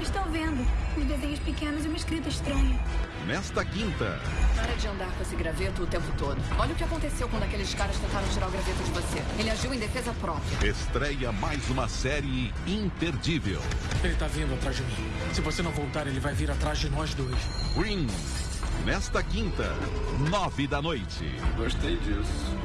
Estão vendo? Os desenhos pequenos e uma escrita estranha. Nesta quinta. Para de andar com esse graveto o tempo todo. Olha o que aconteceu quando aqueles caras tentaram tirar o graveto de você. Ele agiu em defesa própria. Estreia mais uma série imperdível. Ele tá vindo atrás de mim. Se você não voltar, ele vai vir atrás de nós dois. Green. Nesta quinta, nove da noite. Gostei disso.